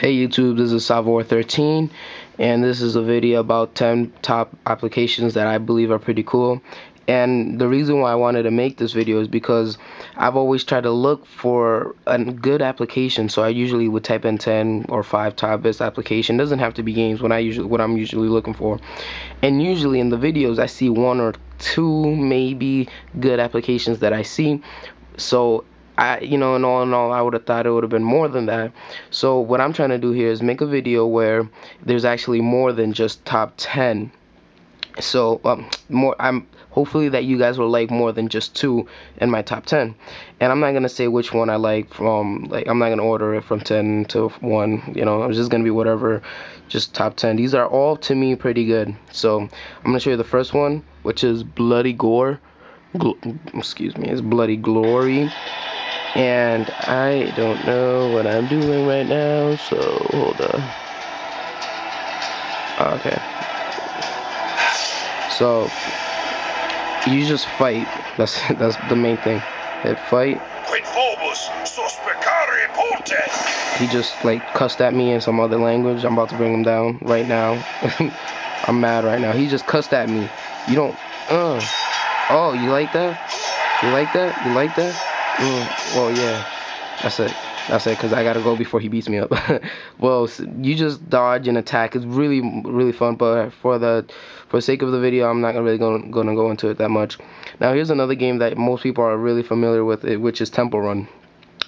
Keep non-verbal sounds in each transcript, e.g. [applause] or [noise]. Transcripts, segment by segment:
Hey YouTube, this is Savor13 and this is a video about 10 top applications that I believe are pretty cool. And the reason why I wanted to make this video is because I've always tried to look for a good application. So I usually would type in 10 or 5 top best application. It doesn't have to be games when I usually what I'm usually looking for. And usually in the videos I see one or two maybe good applications that I see. So I, you know, and all in all, I would have thought it would have been more than that. So what I'm trying to do here is make a video where there's actually more than just top 10. So um, more, I'm hopefully that you guys will like more than just two in my top 10. And I'm not gonna say which one I like from, like, I'm not gonna order it from 10 to one. You know, it's just gonna be whatever, just top 10. These are all to me pretty good. So I'm gonna show you the first one, which is Bloody Gore. Excuse me, it's Bloody Glory and I don't know what I'm doing right now, so hold on. Okay. So you just fight. That's [laughs] that's the main thing. Hit fight. He just like cussed at me in some other language. I'm about to bring him down right now. [laughs] I'm mad right now. He just cussed at me. You don't. Uh. Oh, you like that? You like that? You like that? Mm, well, yeah. That's it. That's it, because I gotta go before he beats me up. [laughs] well, you just dodge and attack. It's really, really fun, but for the for the sake of the video, I'm not really gonna, gonna go into it that much. Now, here's another game that most people are really familiar with, which is Temple Run.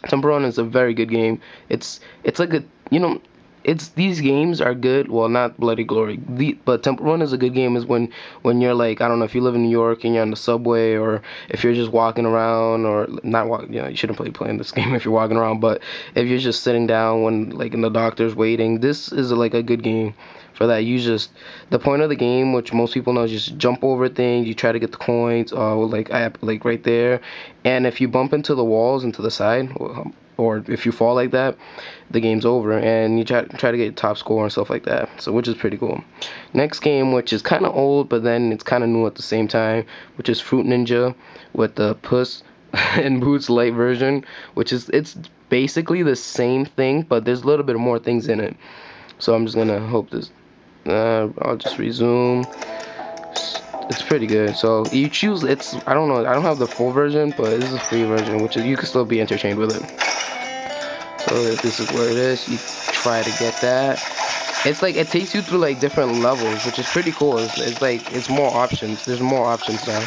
Temple Run is a very good game. It's it's like a you know it's these games are good. Well, not Bloody Glory, the, but Temple Run is a good game. Is when when you're like I don't know if you live in New York and you're on the subway, or if you're just walking around, or not walking. You know, you shouldn't play playing this [laughs] game if you're walking around. But if you're just sitting down when like in the doctor's waiting, this is like a good game for that. You just the point of the game, which most people know, is just jump over things. You try to get the coins, uh, like I like right there, and if you bump into the walls and to the side, or if you fall like that, the game's over, and you try try to get top score and stuff like that. So which is pretty cool. Next game, which is kind of old, but then it's kind of new at the same time, which is Fruit Ninja with the Puss [laughs] and Boots Light version, which is it's basically the same thing, but there's a little bit more things in it. So I'm just gonna hope this. Uh, I'll just resume it's pretty good. So you choose it's I don't know I don't have the full version, but this is a free version, which is you can still be entertained with it. Oh, so this is where it is. You try to get that. It's like it takes you through like different levels, which is pretty cool. It's, it's like it's more options. There's more options now.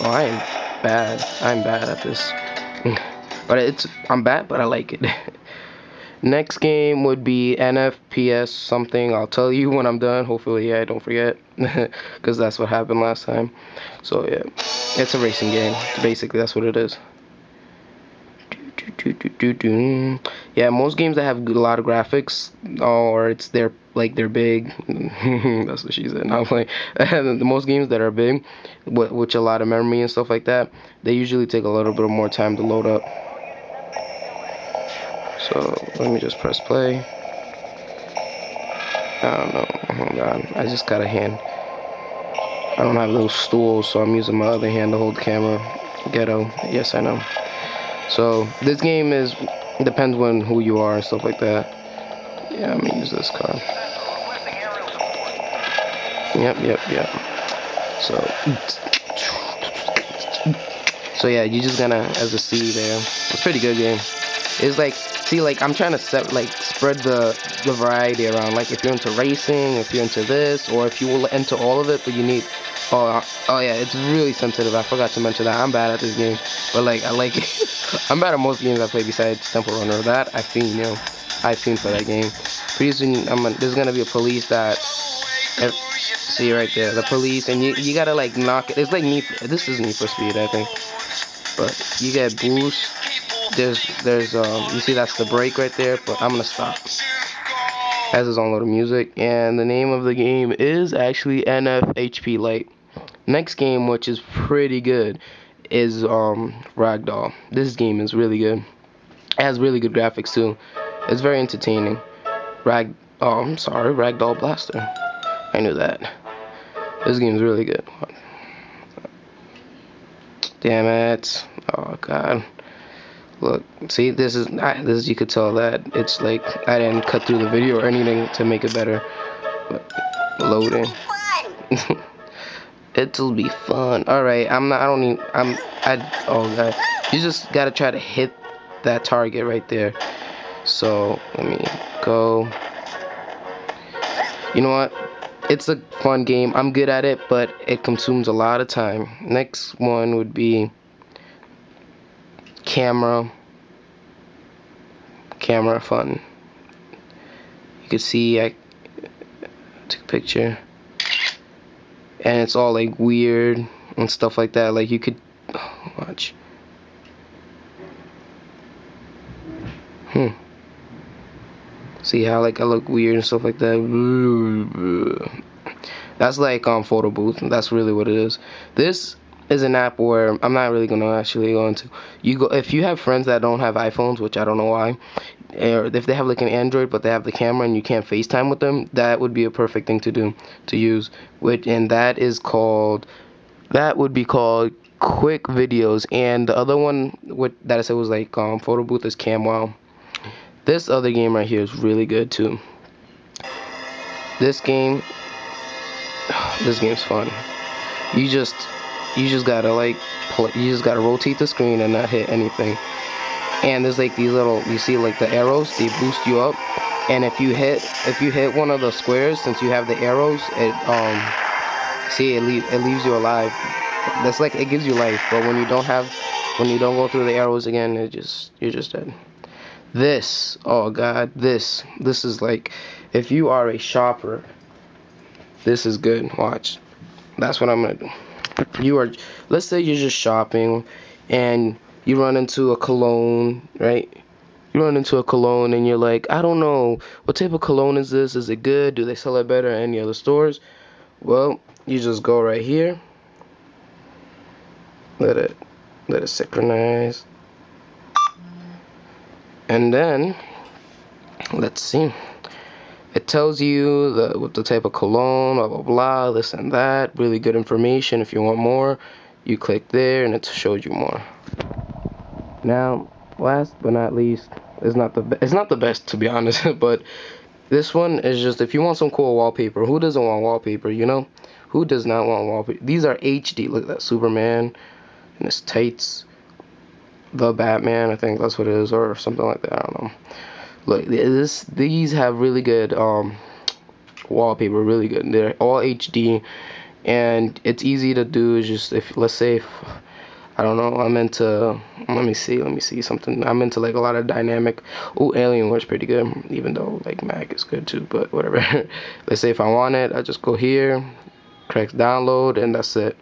Oh, I am bad. I'm bad at this. [laughs] but it's I'm bad, but I like it. [laughs] Next game would be NFPS something. I'll tell you when I'm done. Hopefully, yeah, I don't forget. [laughs] Because that's what happened last time. So, yeah. It's a racing game. Basically, that's what it is. Yeah, most games that have a lot of graphics, or it's they're like they're big. That's what she said. Playing. the most games that are big, which a lot of memory and stuff like that, they usually take a little bit more time to load up. So let me just press play. I don't know. Hold on. I just got a hand. I don't have those stools, so I'm using my other hand to hold the camera. Ghetto. Yes, I know. So this game is depends when who you are and stuff like that. Yeah, I'm gonna use this card. Yep, yep, yep. So, so yeah, you're just gonna as a C there. It's pretty good game. It's like see like I'm trying to set like spread the the variety around like if you're into racing if you're into this or if you will into all of it but you need oh oh yeah it's really sensitive. I forgot to mention that. I'm bad at this game but like I like it. [laughs] I'm bad at most games I play besides Temple Runner that I've seen you know I've seen for that game. Pretty soon I'm a, there's gonna be a police that see right there the police and you you gotta like knock it. It's like me this is Need for Speed I think. But you get boost there's there's um you see that's the break right there but I'm gonna stop. Has his own little music and the name of the game is actually NFHP Light next game which is pretty good is um Ragdoll. This game is really good. It has really good graphics too. It's very entertaining. Rag oh I'm sorry Ragdoll Blaster. I knew that. This game is really good. Damn it. Oh god. Look, see, this is I, this. Is, you could tell that it's like I didn't cut through the video or anything to make it better. But loading. [laughs] It'll be fun. All right, I'm not. I don't even. I'm. I. Oh god. You just gotta try to hit that target right there. So let me go. You know what? It's a fun game. I'm good at it, but it consumes a lot of time. Next one would be camera. Camera fun. You can see I took a picture. And it's all like weird and stuff like that. Like you could watch. Hmm. See how like I look weird and stuff like that. That's like um photo booth. That's really what it is. This is an app where I'm not really gonna actually go into. You go if you have friends that don't have iPhones, which I don't know why, if they have like an Android but they have the camera and you can't FaceTime with them, that would be a perfect thing to do to use. Which and that is called that would be called quick videos and the other one what that I said was like um photo booth is CamWow. This other game right here is really good too. This game, [sighs] this game's fun. You just, you just gotta like, play, you just gotta rotate the screen and not hit anything. And there's like these little, you see like the arrows, they boost you up. And if you hit, if you hit one of the squares, since you have the arrows, it um, see it leave, it leaves you alive. That's like it gives you life. But when you don't have, when you don't go through the arrows again, it just, you're just dead. This, oh god, this, this is like, if you are a shopper, this is good. Watch. That's what I'm gonna do. You are, let's say you're just shopping and you run into a cologne, right? You run into a cologne and you're like, I don't know, what type of cologne is this? Is it good? Do they sell it better at any other stores? Well, you just go right here. Let it, let it synchronize and then let's see it tells you the what the type of cologne blah blah blah this and that really good information if you want more you click there and it shows you more now last but not least it's not the it's not the best to be [laughs] honest but this one is just if you want some cool wallpaper who doesn't want wallpaper you know who does not want wallpaper these are HD look at that Superman and his tights the Batman, I think that's what it is, or something like that. I don't know. Look, this these have really good um, wallpaper, really good. They're all HD, and it's easy to do. Is just if let's say if I don't know, I'm into. Let me see. Let me see something. I'm into like a lot of dynamic. Oh, Alienware's pretty good, even though like Mac is good too. But whatever. [laughs] let's say if I want it, I just go here, crack download, and that's it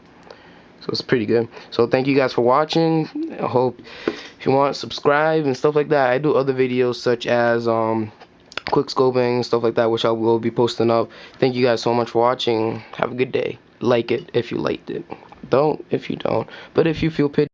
so it's pretty good so thank you guys for watching i hope if you want subscribe and stuff like that i do other videos such as um quick scoping stuff like that which i will be posting up thank you guys so much for watching have a good day like it if you liked it don't if you don't. But if you feel pity